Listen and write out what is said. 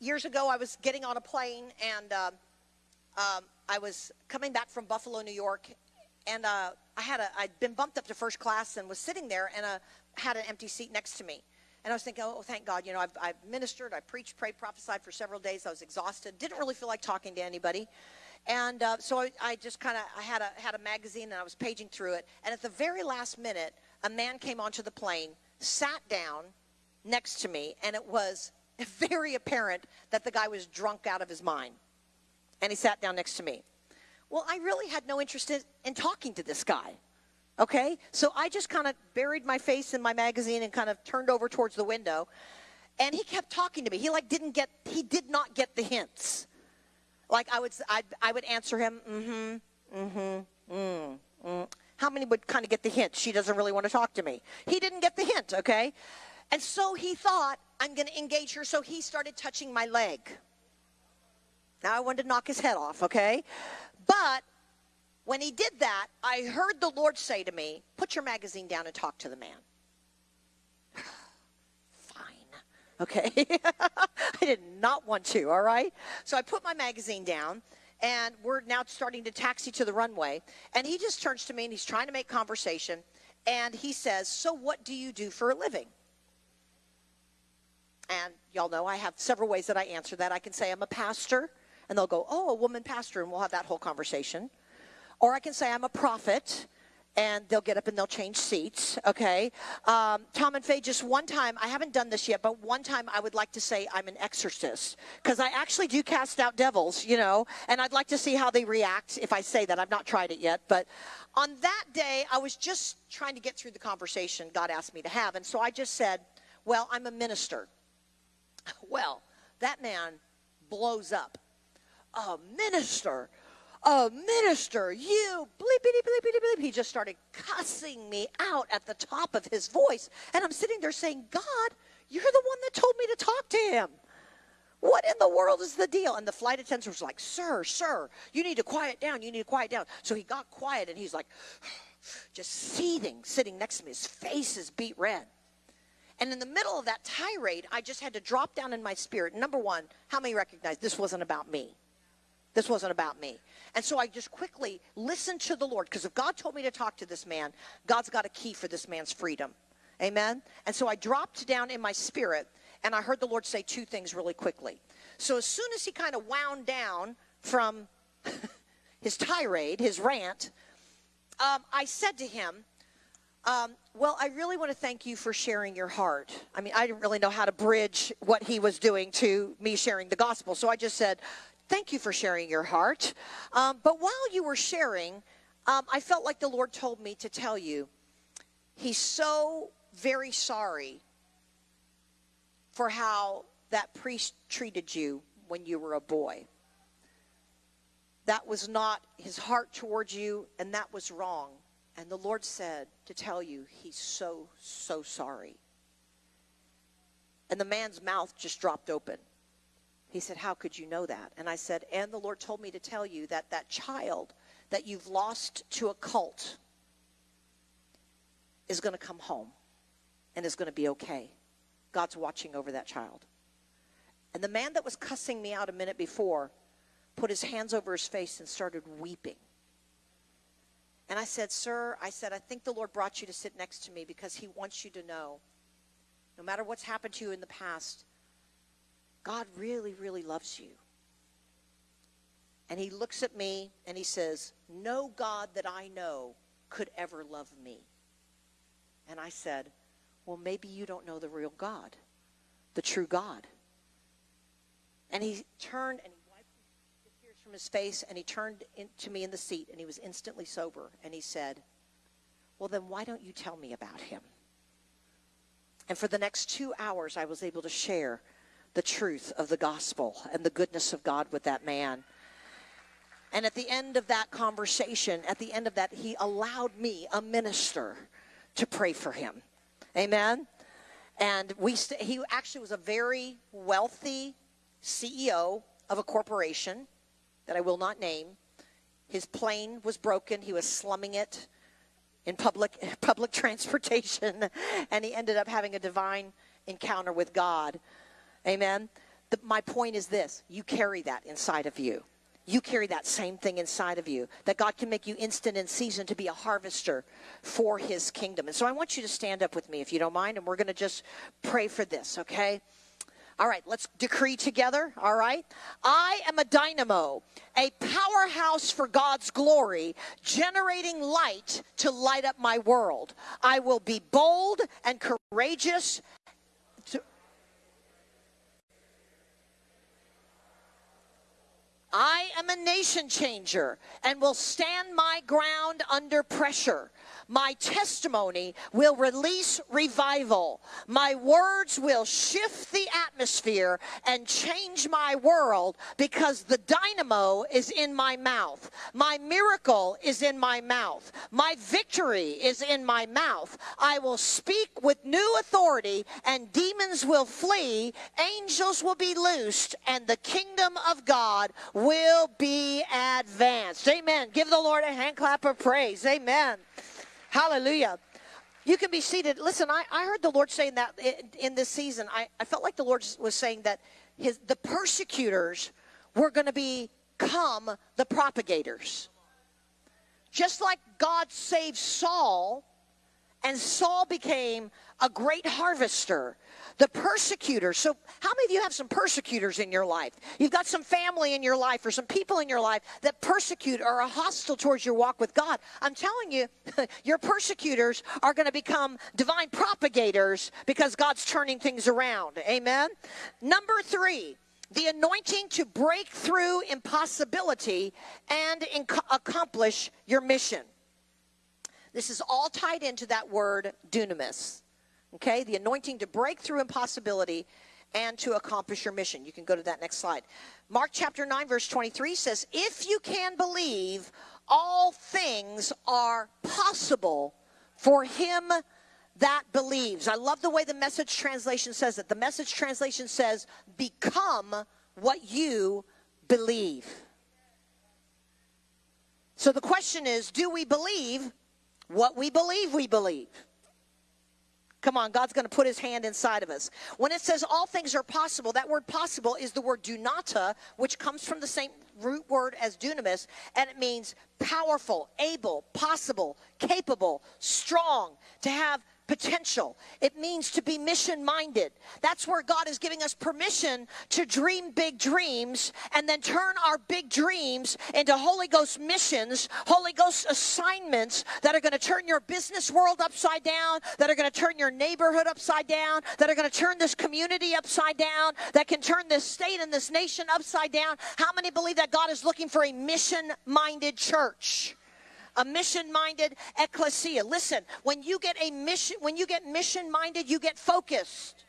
years ago, I was getting on a plane and um, um, I was coming back from Buffalo, New York, and uh, I had a I'd been bumped up to first class and was sitting there and uh, had an empty seat next to me. And I was thinking, oh, thank God, you know, I've, I've ministered, I preached, prayed, prophesied for several days. I was exhausted, didn't really feel like talking to anybody. And uh, so I, I just kind of, I had a, had a magazine and I was paging through it. And at the very last minute, a man came onto the plane, sat down next to me, and it was very apparent that the guy was drunk out of his mind. And he sat down next to me. Well, I really had no interest in, in talking to this guy. Okay? So I just kind of buried my face in my magazine and kind of turned over towards the window. And he kept talking to me. He like didn't get he did not get the hints. Like I would I I would answer him, mm-hmm, mm-hmm, mm, mm. How many would kind of get the hint? She doesn't really want to talk to me. He didn't get the hint, okay? And so he thought, I'm going to engage her. So he started touching my leg. Now I wanted to knock his head off, okay? But when he did that, I heard the Lord say to me, Put your magazine down and talk to the man. Fine. Okay. I did not want to, all right? So I put my magazine down and we're now starting to taxi to the runway. And he just turns to me and he's trying to make conversation. And he says, So what do you do for a living? And y'all know I have several ways that I answer that. I can say I'm a pastor, and they'll go, Oh, a woman pastor, and we'll have that whole conversation. Or I can say I'm a prophet, and they'll get up and they'll change seats, okay? Um, Tom and Faye, just one time, I haven't done this yet, but one time I would like to say I'm an exorcist because I actually do cast out devils, you know, and I'd like to see how they react if I say that. I've not tried it yet, but on that day, I was just trying to get through the conversation God asked me to have, and so I just said, Well, I'm a minister. Well, that man blows up. A minister? a minister, you bleep, bleep, bleep, bleep, bleep. He just started cussing me out at the top of his voice. And I'm sitting there saying, God, you're the one that told me to talk to him. What in the world is the deal? And the flight attendant was like, Sir, sir, you need to quiet down. You need to quiet down. So he got quiet and he's like, just seething, sitting next to me. His face is beet red. And in the middle of that tirade, I just had to drop down in my spirit. Number one, how many recognize this wasn't about me? This wasn't about me. And so I just quickly listened to the Lord because if God told me to talk to this man, God's got a key for this man's freedom. Amen. And so I dropped down in my spirit and I heard the Lord say two things really quickly. So as soon as he kind of wound down from his tirade, his rant, um, I said to him, um, well, I really want to thank you for sharing your heart. I mean, I didn't really know how to bridge what he was doing to me sharing the gospel. So I just said, Thank you for sharing your heart. Um, but while you were sharing, um, I felt like the Lord told me to tell you, He's so very sorry for how that priest treated you when you were a boy. That was not his heart towards you, and that was wrong. And the Lord said to tell you, He's so, so sorry. And the man's mouth just dropped open. He said, How could you know that? And I said, And the Lord told me to tell you that that child that you've lost to a cult is going to come home and is going to be okay. God's watching over that child. And the man that was cussing me out a minute before put his hands over his face and started weeping. And I said, Sir, I said, I think the Lord brought you to sit next to me because he wants you to know no matter what's happened to you in the past, God really, really loves you. And he looks at me and he says, No God that I know could ever love me. And I said, Well, maybe you don't know the real God, the true God. And he turned and he wiped the tears from his face and he turned to me in the seat and he was instantly sober. And he said, Well, then why don't you tell me about him? And for the next two hours, I was able to share the truth of the gospel and the goodness of God with that man. And at the end of that conversation, at the end of that, he allowed me, a minister, to pray for him. Amen. And we st- he actually was a very wealthy CEO of a corporation that I will not name. His plane was broken. He was slumming it in public public transportation, and he ended up having a divine encounter with God. Amen. the, my point is this you carry that inside of you. You carry that same thing inside of you, that God can make you instant in season to be a harvester for his kingdom. And so I want you to stand up with me if you don't mind, and we're going to just pray for this, okay? All right, let's decree together. All right. I am a dynamo, a powerhouse for God's glory, generating light to light up my world. I will be bold and courageous I am a nation changer and will stand my ground under pressure. My testimony will release revival. My words will shift the atmosphere and change my world because the dynamo is in my mouth. My miracle is in my mouth. My victory is in my mouth. I will speak with new authority and demons will flee. Angels will be loosed and the kingdom of God will be advanced. Amen. Give the Lord a hand clap of praise. Amen. Hallelujah. You can be seated. Listen, I, I heard the Lord saying that in, in this season. I, I felt like the Lord was saying that his, the persecutors were going to become the propagators. Just like God saved Saul, and Saul became a great harvester the persecutors. So, how many of you have some persecutors in your life? You've got some family in your life or some people in your life that persecute or are hostile towards your walk with God. I'm telling you, your persecutors are going to become divine propagators because God's turning things around. Amen. Number three, the anointing to break through impossibility and accomplish your mission. This is all tied into that word dunamis. Okay, the anointing to break through impossibility and to accomplish your mission. You can go to that next slide. Mark chapter 9, verse 23 says, If you can believe, all things are possible for him that believes. I love the way the message translation says it. The message translation says, Become what you believe. So the question is, do we believe what we believe we believe? Come on, God's going to put his hand inside of us. When it says all things are possible, that word possible is the word dunata, which comes from the same root word as dunamis, and it means powerful, able, possible, capable, strong, to have potential. It means to be mission minded. That's where God is giving us permission to dream big dreams and then turn our big dreams into Holy Ghost missions, Holy Ghost assignments that are going to turn your business world upside down, that are going to turn your neighborhood upside down, that are going to turn this community upside down, that can turn this state and this nation upside down. How many believe that God is looking for a mission minded church? A mission minded ecclesia. Listen, when you get a mission, when you get mission minded, you get focused.